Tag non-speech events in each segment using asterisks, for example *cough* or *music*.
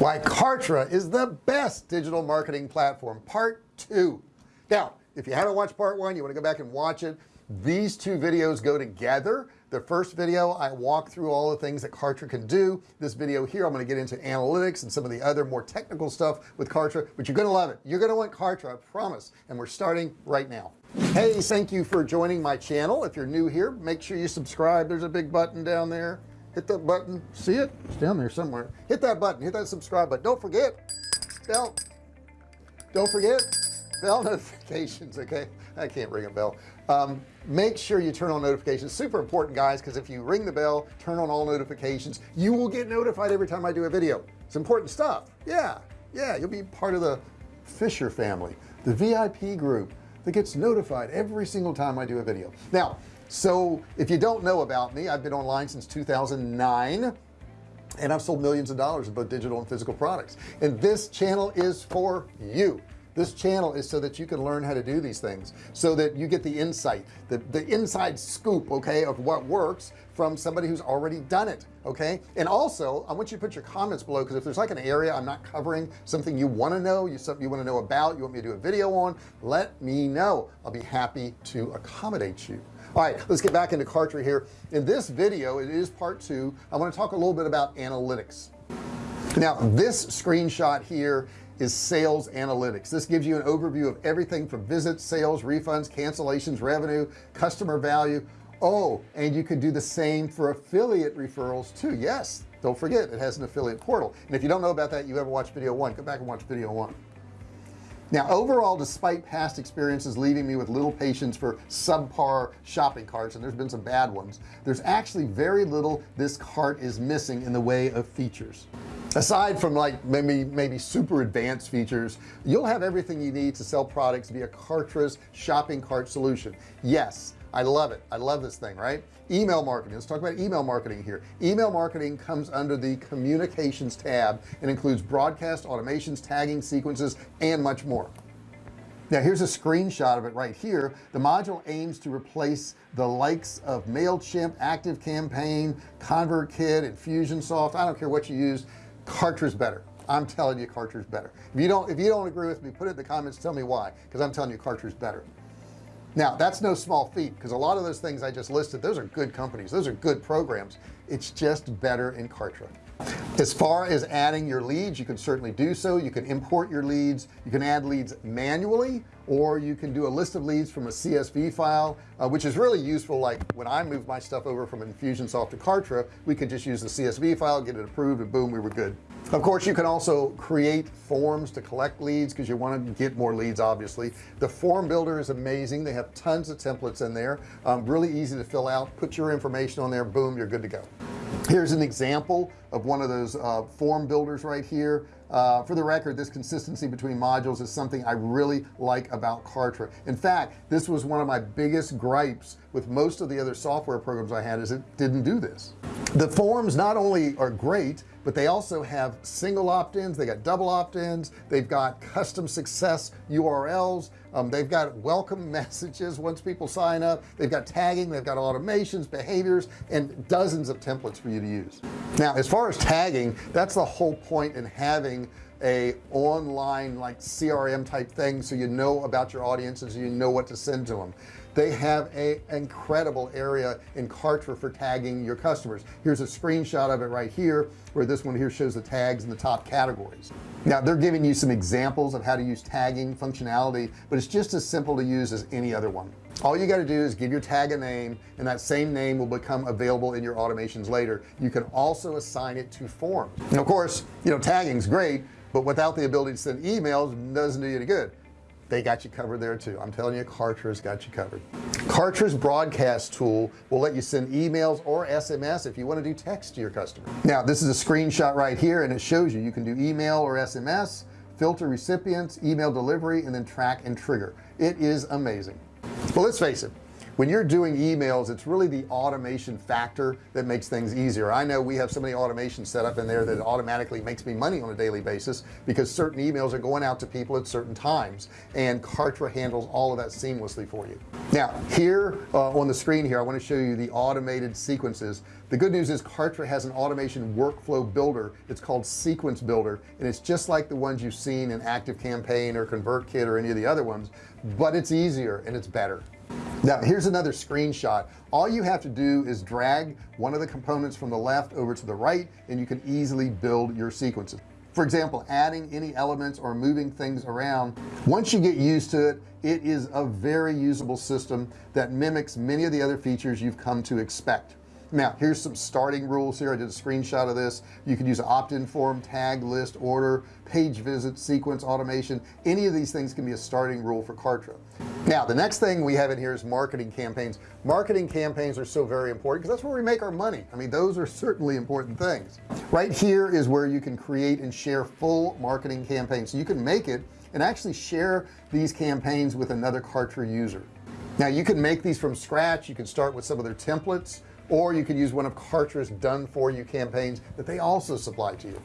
why Kartra is the best digital marketing platform part two. Now if you haven't watched part one you want to go back and watch it. These two videos go together. The first video I walk through all the things that Kartra can do. This video here I'm going to get into analytics and some of the other more technical stuff with Kartra but you're gonna love it. You're gonna want Kartra I promise and we're starting right now. Hey thank you for joining my channel. If you're new here make sure you subscribe. There's a big button down there hit that button. See it? It's down there somewhere. Hit that button. Hit that subscribe button. Don't forget. Bell. Don't forget. Bell *laughs* notifications okay? I can't ring a bell. Um, make sure you turn on notifications. Super important guys because if you ring the bell turn on all notifications you will get notified every time I do a video. It's important stuff. Yeah. Yeah you'll be part of the Fisher family the VIP group that gets notified every single time I do a video. Now so if you don't know about me I've been online since 2009 and I've sold millions of dollars of both digital and physical products. And this channel is for you. This channel is so that you can learn how to do these things so that you get the insight the the inside scoop okay of what works from somebody who's already done it okay? And also I want you to put your comments below because if there's like an area I'm not covering something you want to know you something you want to know about you want me to do a video on let me know. I'll be happy to accommodate you all right let's get back into Kartra here. In this video it is part two. I want to talk a little bit about analytics. Now this screenshot here is sales analytics. This gives you an overview of everything from visits sales refunds cancellations revenue customer value. Oh and you can do the same for affiliate referrals too. Yes don't forget it has an affiliate portal. And if you don't know about that you ever watch video one go back and watch video one now overall despite past experiences leaving me with little patience for subpar shopping carts and there's been some bad ones there's actually very little this cart is missing in the way of features. Aside from like maybe maybe super advanced features you'll have everything you need to sell products via Kartra's shopping cart solution. Yes I love it. I love this thing right? Email marketing. Let's talk about email marketing here. Email marketing comes under the communications tab and includes broadcast automations tagging sequences and much more. Now here's a screenshot of it right here. The module aims to replace the likes of MailChimp ActiveCampaign ConvertKit Infusionsoft. I don't care what you use. Kartra's better. I'm telling you Kartra's better. If you don't if you don't agree with me put it in the comments. Tell me why because I'm telling you Kartra's better now that's no small feat because a lot of those things I just listed those are good companies. Those are good programs. It's just better in Kartra. As far as adding your leads you can certainly do so. You can import your leads. You can add leads manually or you can do a list of leads from a CSV file uh, which is really useful like when I moved my stuff over from Infusionsoft to Kartra we could just use the CSV file get it approved and boom we were good. Of course you can also create forms to collect leads because you want to get more leads obviously. The form builder is amazing. They have tons of templates in there um, really easy to fill out put your information on there boom you're good to go. Here's an example of one of those uh, form builders right here uh, for the record this consistency between modules is something I really like about Kartra. In fact this was one of my biggest gripes with most of the other software programs I had is it didn't do this. The forms not only are great but they also have single opt-ins they got double opt-ins they've got *laughs* custom success URLs um, they've got welcome *laughs* messages once people sign up they've got tagging they've got automations behaviors and dozens of templates for you to use. Now as far as tagging that's the whole point in having a online like CRM type thing so you know about your audiences you know what to send to them they have a incredible area in Kartra for tagging your customers. Here's a screenshot of it right here where this one here shows the tags in the top categories. Now they're giving you some examples of how to use tagging functionality but it's just as simple to use as any other one. All you got to do is give your tag a name and that same name will become available in your automations later. You can also assign it to forms and of course you know tagging's great but without the ability to send emails doesn't do you any good they got you covered there too. I'm telling you Kartra's got you covered. Kartra's broadcast tool will let you send emails or SMS if you want to do text to your customer. Now this is a screenshot right here and it shows you. You can do email or SMS filter recipients email delivery and then track and trigger. It is amazing. Well let's face it when you're doing emails it's really the automation factor that makes things easier. I know we have so many automations set up in there that automatically makes me money on a daily basis because certain emails are going out to people at certain times and Kartra handles all of that seamlessly for you. Now here uh, on the screen here I want to show you the automated sequences. The good news is Kartra has an automation workflow builder. It's called sequence builder and it's just like the ones you've seen in ActiveCampaign or ConvertKit or any of the other ones but it's easier and it's better now here's another screenshot. All you have to do is drag one of the components from the left over to the right and you can easily build your sequences. For example adding any elements or moving things around once you get used to it it is a very usable system that mimics many of the other features you've come to expect. Now here's some starting rules here. I did a screenshot of this. You can use opt-in form tag list order page visit sequence automation. Any of these things can be a starting rule for Kartra now the next thing we have in here is marketing campaigns. Marketing campaigns are so very important because that's where we make our money. I mean those are certainly important things. Right here is where you can create and share full marketing campaigns. So you can make it and actually share these campaigns with another Kartra user. Now you can make these from scratch. You can start with some of their templates or you can use one of Kartra's done for you campaigns that they also supply to you.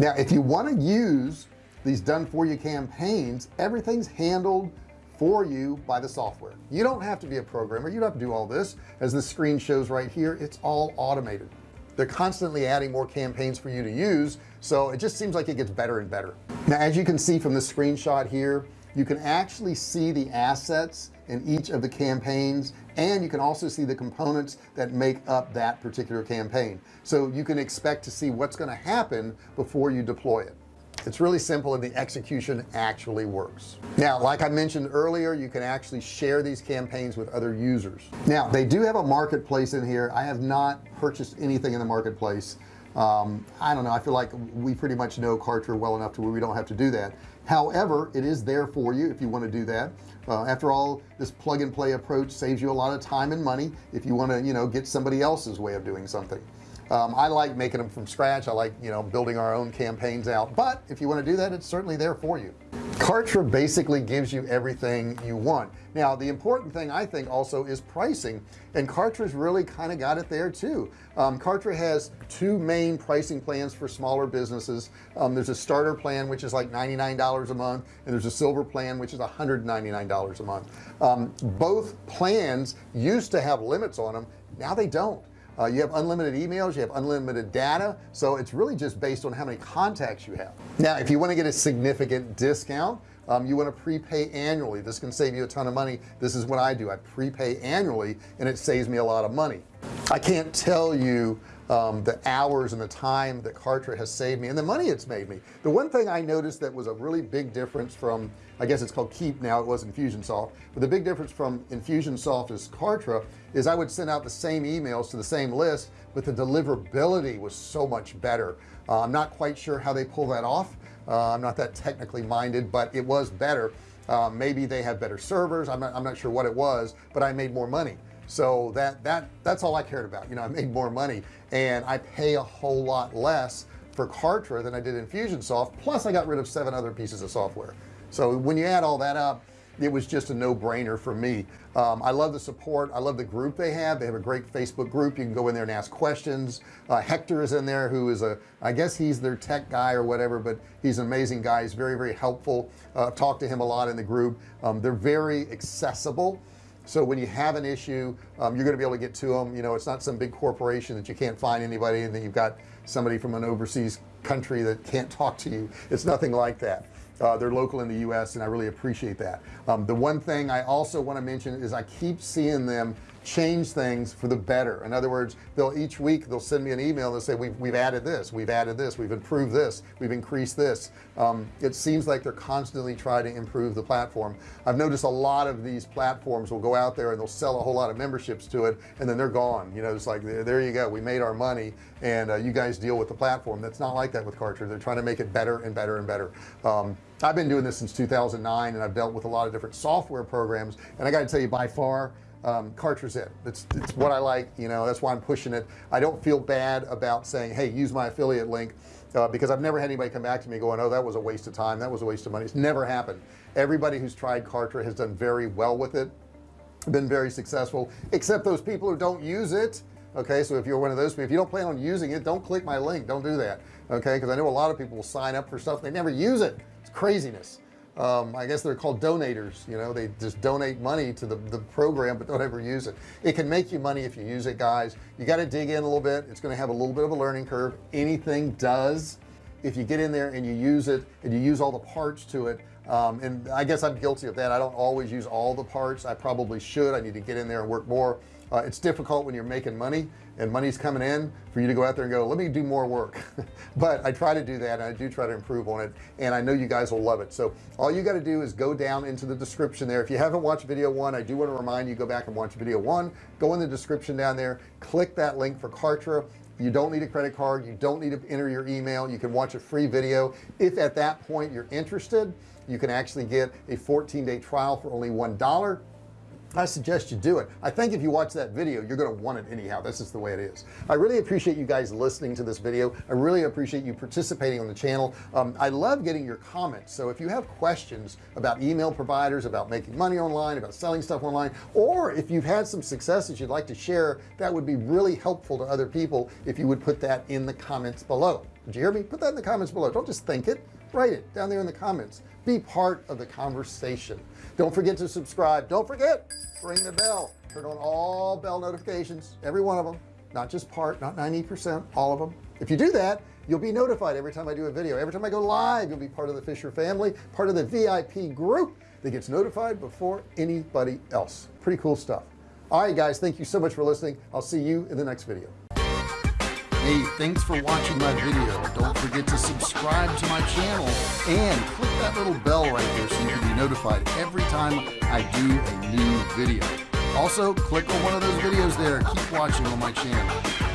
Now if you want to use these done for you campaigns everything's handled for you by the software. You don't have to be a programmer. You don't have to do all this. As the screen shows right here it's all automated. They're constantly adding more campaigns for you to use so it just seems like it gets better and better. Now as you can see from the screenshot here you can actually see the assets in each of the campaigns and you can also see the components that make up that particular campaign. So you can expect to see what's going to happen before you deploy it it's really simple and the execution actually works. Now like I mentioned earlier you can actually share these campaigns with other users. Now they do have a marketplace in here. I have not purchased anything in the marketplace. Um, I don't know. I feel like we pretty much know Kartra well enough to where we don't have to do that. However it is there for you if you want to do that. Uh, after all this plug and play approach saves you a lot of time and money if you want to you know get somebody else's way of doing something um, I like making them from scratch. I like you know building our own campaigns out. But if you want to do that it's certainly there for you. Kartra basically gives you everything you want. Now the important thing I think also is pricing and Kartra's really kind of got it there too. Um, Kartra has two main pricing plans for smaller businesses. Um, there's a starter plan which is like $99 a month and there's a silver plan which is $199 a month. Um, both plans used to have limits on them now they don't uh, you have unlimited emails you have unlimited data so it's really just based on how many contacts you have. Now if you want to get a significant discount um, you want to prepay annually. This can save you a ton of money. This is what I do. I prepay annually and it saves me a lot of money. I can't tell you um, the hours and the time that Kartra has saved me and the money it's made me. The one thing I noticed that was a really big difference from I guess it's called Keap now it was Infusionsoft but the big difference from Infusionsoft is Kartra is I would send out the same emails to the same list but the deliverability was so much better. Uh, I'm not quite sure how they pull that off. Uh, I'm not that technically minded but it was better. Uh, maybe they have better servers. I'm not, I'm not sure what it was but I made more money so that that that's all I cared about. You know I made more money and I pay a whole lot less for Kartra than I did Infusionsoft. Plus I got rid of seven other pieces of software. So when you add all that up it was just a no-brainer for me. Um, I love the support. I love the group they have. They have a great Facebook group. You can go in there and ask questions. Uh, Hector is in there who is a I guess he's their tech guy or whatever but he's an amazing guy. He's very very helpful. Uh, talk to him a lot in the group. Um, they're very accessible so when you have an issue um, you're going to be able to get to them you know it's not some big corporation that you can't find anybody and then you've got somebody from an overseas country that can't talk to you. It's nothing like that. Uh, they're local in the US and I really appreciate that. Um, the one thing I also want to mention is I keep seeing them change things for the better. In other words they'll each week they'll send me an email and say we've, we've added this we've added this we've improved this we've increased this. Um, it seems like they're constantly trying to improve the platform. I've noticed a lot of these platforms will go out there and they'll sell a whole lot of memberships to it and then they're gone. You know it's like there you go we made our money and uh, you guys deal with the platform. That's not like that with Kartra they're trying to make it better and better and better. Um, I've been doing this since 2009 and I've dealt with a lot of different software programs and I got to tell you by far um, Kartra's it it's, it's what I like you know that's why I'm pushing it. I don't feel bad about saying hey use my affiliate link uh, because I've never had anybody come back to me going oh that was a waste of time that was a waste of money. It's never happened. Everybody who's tried Kartra has done very well with it been very successful except those people who don't use it. Okay so if you're one of those people if you don't plan on using it don't click my link. Don't do that. Okay because I know a lot of people will sign up for stuff they never use it. It's craziness um, I guess they're called donators you know they just donate money to the, the program but don't ever use it. It can make you money if you use it guys. You got to dig in a little bit. It's going to have a little bit of a learning curve. Anything does if you get in there and you use it and you use all the parts to it um, and I guess I'm guilty of that. I don't always use all the parts. I probably should. I need to get in there and work more uh, it's difficult when you're making money and money's coming in for you to go out there and go let me do more work. *laughs* But I try to do that and I do try to improve on it and I know you guys will love it. So all you got to do is go down into the description there. If you haven't watched video one I do want to remind you go back and watch video one. Go in the description down there click that link for Kartra. You don't need a credit card you don't need to enter your email you can watch a free video. If at that point you're interested you can actually get a 14-day trial for only one dollar I suggest you do it. I think if you watch that video you're gonna want it anyhow. This is the way it is. I really appreciate you guys listening to this video. I really appreciate you participating on the channel. Um, I love getting your comments. So if you have questions about email providers about making money online about selling stuff online or if you've had some successes you'd like to share that would be really helpful to other people if you would put that in the comments below. Did you hear me? Put that in the comments below. Don't just think it write it down there in the comments. Be part of the conversation. Don't forget to subscribe. Don't forget ring the bell. Turn on all bell notifications every one of them not just part not 90% all of them if you do that you'll be notified every time I do a video. Every time I go live you'll be part of the Fisher family part of the VIP group that gets notified before anybody else. Pretty cool stuff. All right guys thank you so much for listening. I'll see you in the next video Hey, thanks for watching my video. Don't forget to subscribe to my channel and click that little bell right there so you can be notified every time I do a new video. Also, click on one of those videos there. Keep watching on my channel.